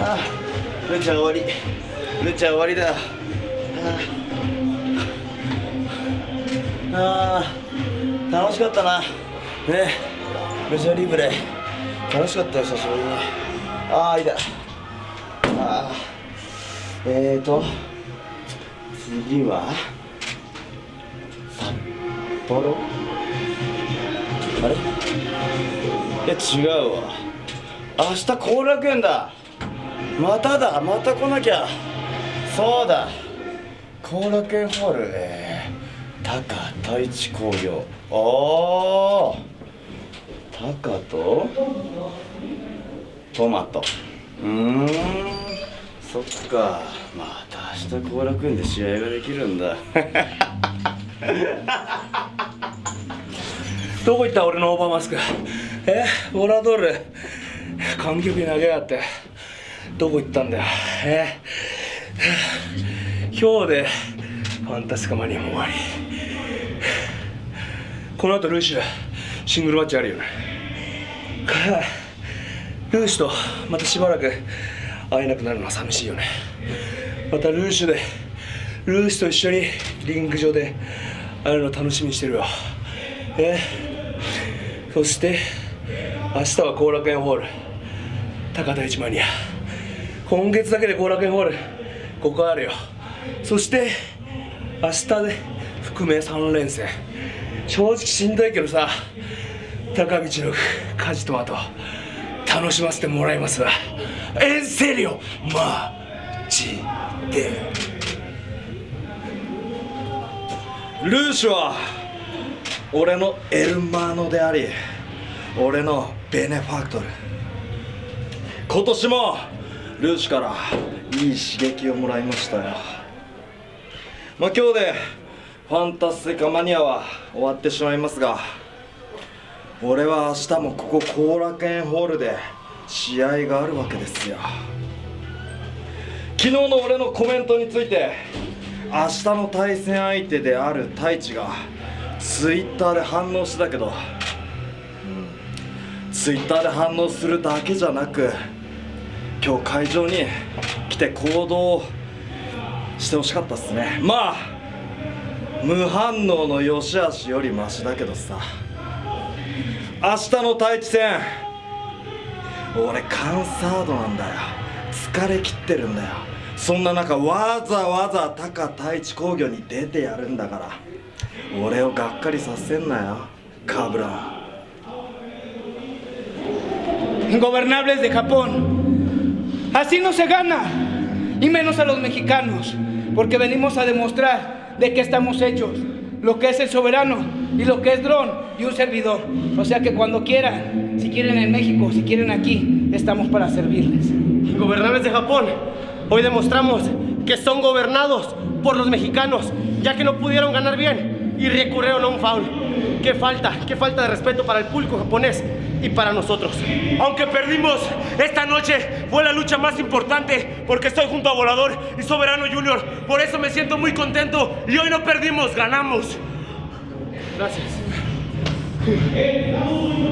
あルチャ終わり。ルチャ終わりだ。ああ楽しかったな。ね。ルチャリブレ楽しかったよ久しぶりに。ああいいだああえーと次は札幌？あれ？いや違うわ。明日後楽園だ。まただまた来なきゃ。そうだ。後楽園ホールえー、タカ太一工業。おおタカと？トマト。うーん。そっか。また明日後楽園で試合ができるんだ。どこ行った？俺のオーバーマスク。え？ボラドール。観客に投げやがって。どこ行ったんだよ？え？今日でファンタスカマニアも終わり。この後ルーシュシングルマッチあるよね？ルーシュとまたしばらく会えなくなるのは寂しいよね。またルーシュでルーシュと一緒にリング上で会えるの楽しみにしてるよ。え？そして明日は後楽園ホール。高田一マニア今月だけで後楽園ホールここあるよ。そして明日で含め3連戦。正直しんどいけどさ高道の家事とあと楽しませてもらいますわ。エンセリオマジで。ルーシュは俺のエルマーノであり俺のベネファクトル。今年もルーシュからいい刺激をもらいましたよ。まあ今日でファンタスティカマニアは終わってしまいますが俺は明日もここ後楽園ホールで試合があるわけですよ。昨日の俺のコメントについて明日の対戦相手である太一がツイッターで反応してたけど、うん、ツイッターで反応するだけじゃなく今日会場に来て行動してほしかったっすね。まあ無反応の良し悪しよりマシだけどさ。明日の太一戦。俺カンサードなんだよ。疲れ切ってるんだよ。そんな中わざわざ高太一工業に出てやるんだから。俺をがっかりさせんなよカブラ Ingobernables de Japón. Así no se gana, y menos a los mexicanos, porque venimos a demostrar de qué estamos hechos, lo que es el soberano y lo que es dron y un servidor. O sea que cuando quieran, si quieren en México, si quieren aquí, estamos para servirles. Ingobernables de Japón, hoy demostramos que son gobernados por los mexicanos, ya que no pudieron ganar bien y recurrieron a un foul. Qué falta, qué falta de respeto para el público japonés y para nosotros. Aunque perdimos esta noche, fue la lucha más importante porque estoy junto a Volador y Soberano Junior. Por eso me siento muy contento y hoy no perdimos, ganamos. Gracias.